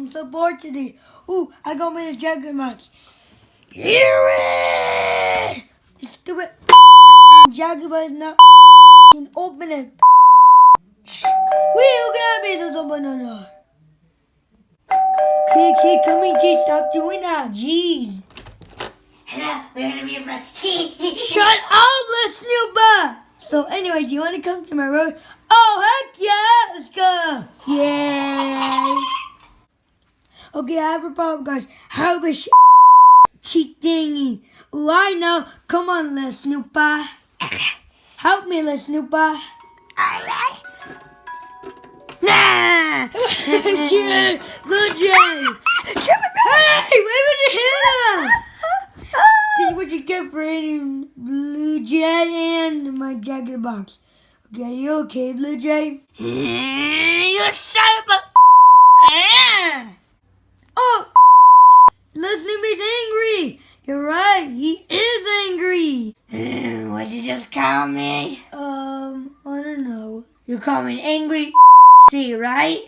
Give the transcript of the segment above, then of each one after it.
I'm so bored today. Ooh, I got me a jacket. Hear it! Stupid jacket box not open it. Wait, who can I be the open the door? Okay, okay, come in, Jay. Stop doing that. Jeez. Shut up, let's! So anyway, do you want to come to my road? Oh, heck yeah! Let's go! Yay! Okay, I have a problem, guys. How is cheating? Ooh, I know. Come on, little Snoopa. Help me, little Snoopa. Alright. Nah! Jay! Little Jay! Hey, wait a minute! This is what you get for eating Blue Jay and my jacket box. Okay, are you okay, Blue Jay? You son of a. Oh! Listen is angry! You're right, he is angry! What'd you just call me? Um, I don't know. You call me an angry C, right?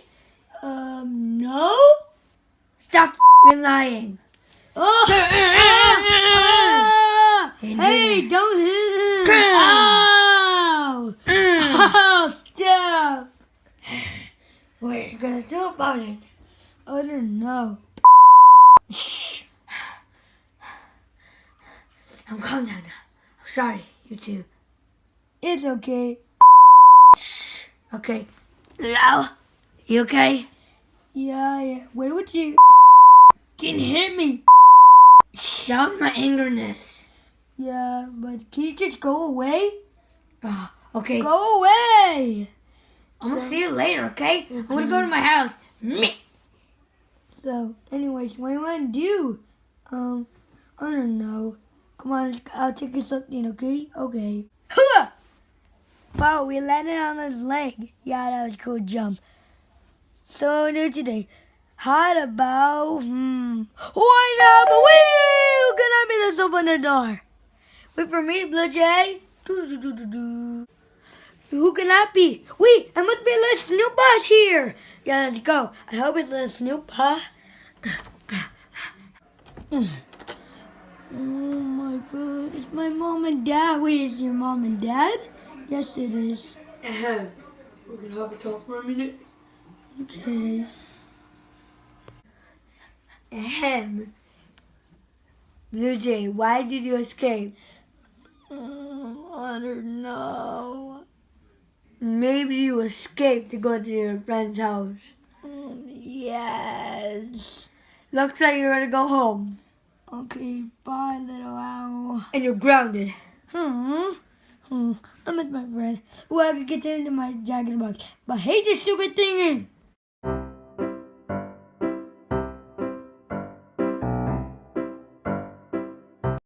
Um, no? Stop lying. Oh! ah, ah, hey, don't hit him! Ow! Oh, stop! What are you gonna do about it? I don't know. Shh. I'm calm down now. I'm sorry, you two. It's okay. Shh. Okay. Hello? You okay? Yeah, yeah. Wait, what you can hit me? Shh. That was my angerness. Yeah, but can you just go away? Oh, okay. Go away! I'm gonna see you later, okay? I'm gonna go to my house. Meh. So, anyways, what do you want to do? Um, I don't know. Come on, I'll take you something, okay? Okay. Hooah! Wow, we landed on his leg. Yeah, that was a cool jump. So new today. How about, hmm, why not? But can I be? Let's open the door. Wait for me, Blue Jay. Who can that be? Wait, I must be little Snoop Boss here. Yeah, let's go. I hope it's little Snoop, huh? Oh my god, it's my mom and dad. Wait, is your mom and dad? Yes, it is. Ahem. We're gonna have a talk for a minute. Okay. Ahem. Blue Jay, why did you escape? Um, I don't know. Maybe you escaped to go to your friend's house. Um, yes. Looks like you're gonna go home. Okay, bye, little owl. And you're grounded. Hmm. Hmm. I'm with my friend. Well, I could get into my jacket box. But hey, this stupid thing in.